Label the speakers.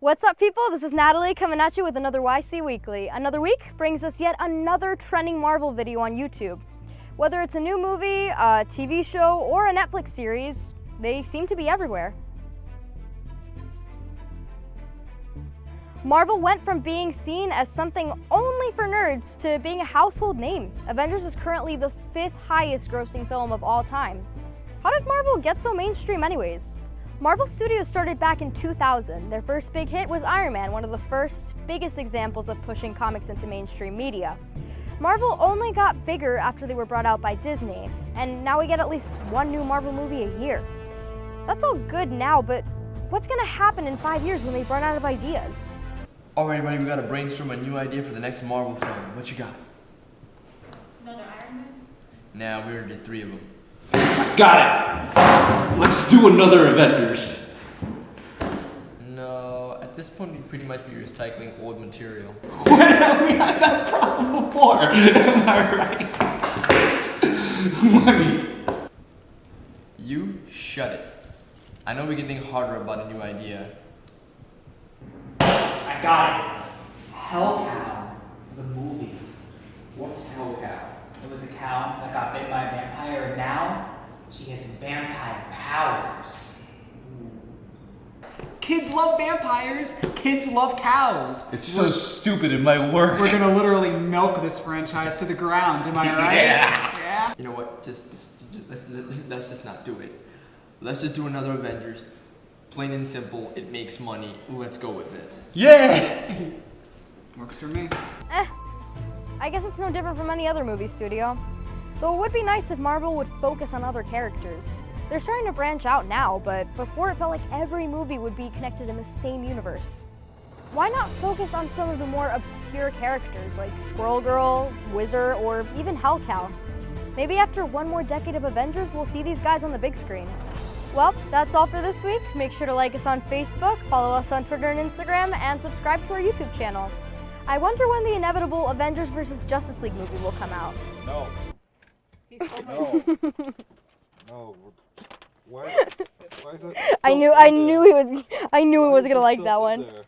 Speaker 1: What's up, people? This is Natalie coming at you with another YC Weekly. Another week brings us yet another trending Marvel video on YouTube. Whether it's a new movie, a TV show, or a Netflix series, they seem to be everywhere. Marvel went from being seen as something only for nerds to being a household name. Avengers is currently the fifth highest grossing film of all time. How did Marvel get so mainstream anyways? Marvel Studios started back in 2000. Their first big hit was Iron Man, one of the first biggest examples of pushing comics into mainstream media. Marvel only got bigger after they were brought out by Disney, and now we get at least one new Marvel movie a year. That's all good now, but what's gonna happen in five years when they run out of ideas?
Speaker 2: Alright, buddy, we gotta brainstorm a new idea for the next Marvel film. What you got?
Speaker 3: Another Iron Man?
Speaker 2: Nah, we already did three of them.
Speaker 4: Got it! Let's do another Avengers.
Speaker 2: No, at this point, we'd pretty much be recycling old material.
Speaker 4: When have we had that problem before? Am I right? Money.
Speaker 2: You shut it. I know we can think harder about a new idea.
Speaker 5: I got it. Hell Cow, the movie.
Speaker 2: What's Hell Cow?
Speaker 5: It was a cow that got bit by a vampire, and now she has vampire powers. Kids love vampires. Kids love cows.
Speaker 4: It's so stupid it might work.
Speaker 6: We're gonna literally milk this franchise to the ground, am I right?
Speaker 4: Yeah.
Speaker 6: Yeah?
Speaker 2: You know what? Just, just let's, let's just not do it. Let's just do another Avengers. Plain and simple. It makes money. Let's go with it.
Speaker 4: Yeah!
Speaker 6: Works for me.
Speaker 1: Eh, I guess it's no different from any other movie studio. Though it would be nice if Marvel would focus on other characters. They're starting to branch out now, but before it felt like every movie would be connected in the same universe. Why not focus on some of the more obscure characters like Squirrel Girl, Wizard, or even Hellcow? Maybe after one more decade of Avengers, we'll see these guys on the big screen. Well, that's all for this week. Make sure to like us on Facebook, follow us on Twitter and Instagram, and subscribe to our YouTube channel. I wonder when the inevitable Avengers vs. Justice League movie will come out.
Speaker 7: No. No. no. Why? Why is that
Speaker 1: I knew I
Speaker 7: there?
Speaker 1: knew he was I knew he was gonna like that one.
Speaker 7: there?